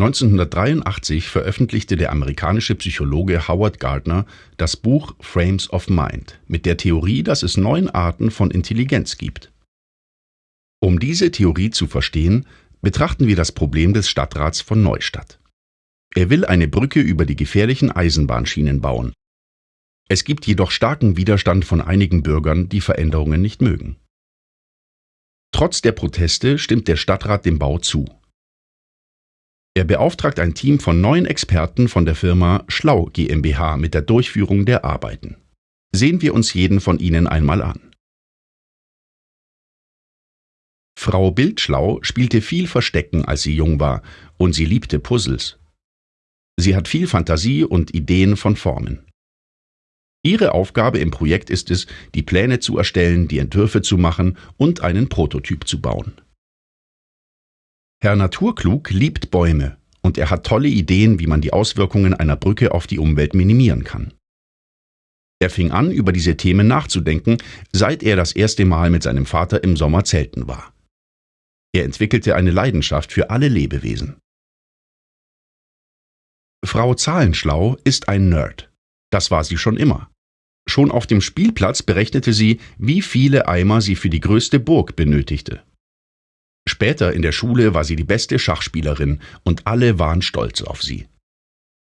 1983 veröffentlichte der amerikanische Psychologe Howard Gardner das Buch Frames of Mind mit der Theorie, dass es neun Arten von Intelligenz gibt. Um diese Theorie zu verstehen, betrachten wir das Problem des Stadtrats von Neustadt. Er will eine Brücke über die gefährlichen Eisenbahnschienen bauen. Es gibt jedoch starken Widerstand von einigen Bürgern, die Veränderungen nicht mögen. Trotz der Proteste stimmt der Stadtrat dem Bau zu. Er beauftragt ein Team von neun Experten von der Firma Schlau GmbH mit der Durchführung der Arbeiten. Sehen wir uns jeden von ihnen einmal an. Frau Bildschlau spielte viel Verstecken, als sie jung war, und sie liebte Puzzles. Sie hat viel Fantasie und Ideen von Formen. Ihre Aufgabe im Projekt ist es, die Pläne zu erstellen, die Entwürfe zu machen und einen Prototyp zu bauen. Herr Naturklug liebt Bäume und er hat tolle Ideen, wie man die Auswirkungen einer Brücke auf die Umwelt minimieren kann. Er fing an, über diese Themen nachzudenken, seit er das erste Mal mit seinem Vater im Sommer zelten war. Er entwickelte eine Leidenschaft für alle Lebewesen. Frau Zahlenschlau ist ein Nerd. Das war sie schon immer. Schon auf dem Spielplatz berechnete sie, wie viele Eimer sie für die größte Burg benötigte. Später in der Schule war sie die beste Schachspielerin und alle waren stolz auf sie.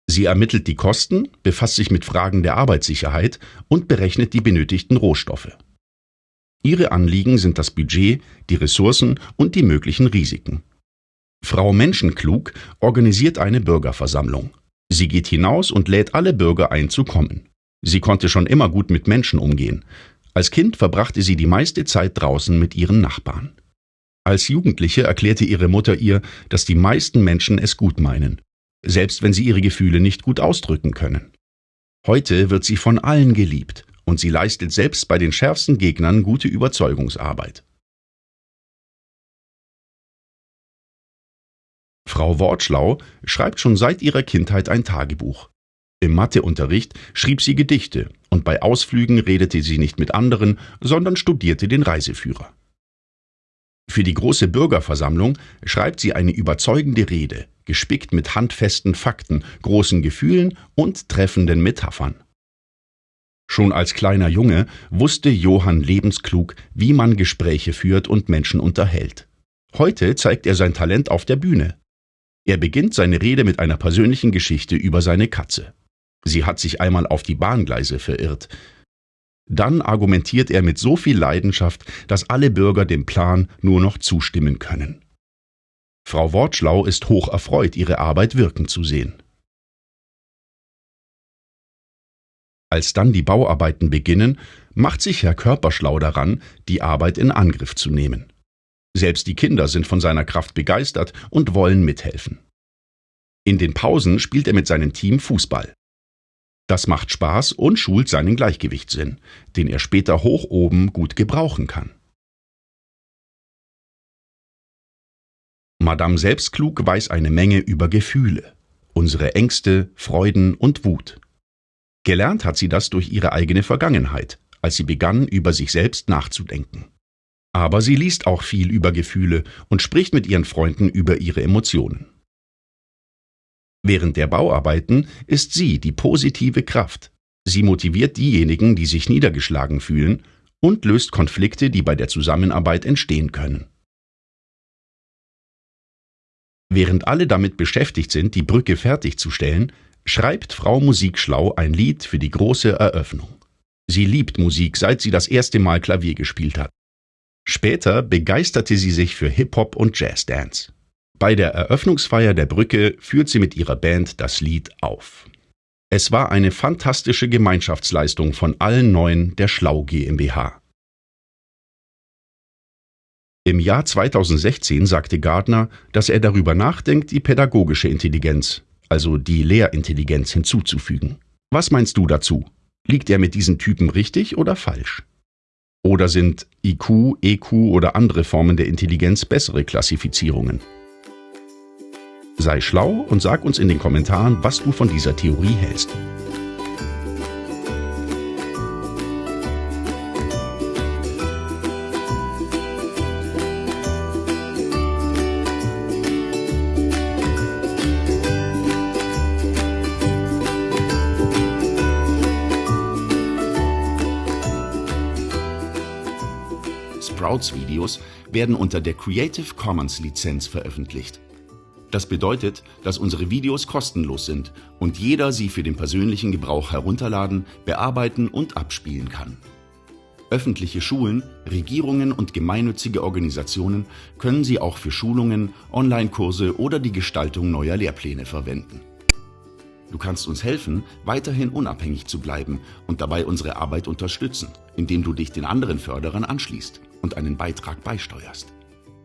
Sie ermittelt die Kosten, befasst sich mit Fragen der Arbeitssicherheit und berechnet die benötigten Rohstoffe. Ihre Anliegen sind das Budget, die Ressourcen und die möglichen Risiken. Frau Menschenklug organisiert eine Bürgerversammlung. Sie geht hinaus und lädt alle Bürger ein zu kommen. Sie konnte schon immer gut mit Menschen umgehen. Als Kind verbrachte sie die meiste Zeit draußen mit ihren Nachbarn. Als Jugendliche erklärte ihre Mutter ihr, dass die meisten Menschen es gut meinen, selbst wenn sie ihre Gefühle nicht gut ausdrücken können. Heute wird sie von allen geliebt und sie leistet selbst bei den schärfsten Gegnern gute Überzeugungsarbeit. Frau Wortschlau schreibt schon seit ihrer Kindheit ein Tagebuch. Im Matheunterricht schrieb sie Gedichte und bei Ausflügen redete sie nicht mit anderen, sondern studierte den Reiseführer. Für die große Bürgerversammlung schreibt sie eine überzeugende Rede, gespickt mit handfesten Fakten, großen Gefühlen und treffenden Metaphern. Schon als kleiner Junge wusste Johann lebensklug, wie man Gespräche führt und Menschen unterhält. Heute zeigt er sein Talent auf der Bühne. Er beginnt seine Rede mit einer persönlichen Geschichte über seine Katze. Sie hat sich einmal auf die Bahngleise verirrt. Dann argumentiert er mit so viel Leidenschaft, dass alle Bürger dem Plan nur noch zustimmen können. Frau Wortschlau ist hoch erfreut, ihre Arbeit wirken zu sehen. Als dann die Bauarbeiten beginnen, macht sich Herr Körperschlau daran, die Arbeit in Angriff zu nehmen. Selbst die Kinder sind von seiner Kraft begeistert und wollen mithelfen. In den Pausen spielt er mit seinem Team Fußball. Das macht Spaß und schult seinen Gleichgewichtssinn, den er später hoch oben gut gebrauchen kann. Madame Selbstklug weiß eine Menge über Gefühle, unsere Ängste, Freuden und Wut. Gelernt hat sie das durch ihre eigene Vergangenheit, als sie begann, über sich selbst nachzudenken. Aber sie liest auch viel über Gefühle und spricht mit ihren Freunden über ihre Emotionen. Während der Bauarbeiten ist sie die positive Kraft. Sie motiviert diejenigen, die sich niedergeschlagen fühlen, und löst Konflikte, die bei der Zusammenarbeit entstehen können. Während alle damit beschäftigt sind, die Brücke fertigzustellen, schreibt Frau Musikschlau ein Lied für die große Eröffnung. Sie liebt Musik, seit sie das erste Mal Klavier gespielt hat. Später begeisterte sie sich für Hip-Hop und Jazzdance. Bei der Eröffnungsfeier der Brücke führt sie mit ihrer Band das Lied auf. Es war eine fantastische Gemeinschaftsleistung von allen Neuen der Schlau GmbH. Im Jahr 2016 sagte Gardner, dass er darüber nachdenkt, die pädagogische Intelligenz, also die Lehrintelligenz, hinzuzufügen. Was meinst du dazu? Liegt er mit diesen Typen richtig oder falsch? Oder sind IQ, EQ oder andere Formen der Intelligenz bessere Klassifizierungen? Sei schlau und sag uns in den Kommentaren, was du von dieser Theorie hältst. Sprouts Videos werden unter der Creative Commons Lizenz veröffentlicht. Das bedeutet, dass unsere Videos kostenlos sind und jeder sie für den persönlichen Gebrauch herunterladen, bearbeiten und abspielen kann. Öffentliche Schulen, Regierungen und gemeinnützige Organisationen können sie auch für Schulungen, Online-Kurse oder die Gestaltung neuer Lehrpläne verwenden. Du kannst uns helfen, weiterhin unabhängig zu bleiben und dabei unsere Arbeit unterstützen, indem du dich den anderen Förderern anschließt und einen Beitrag beisteuerst.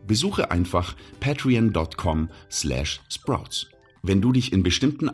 Besuche einfach patreon.com/sprouts. Wenn du dich in bestimmten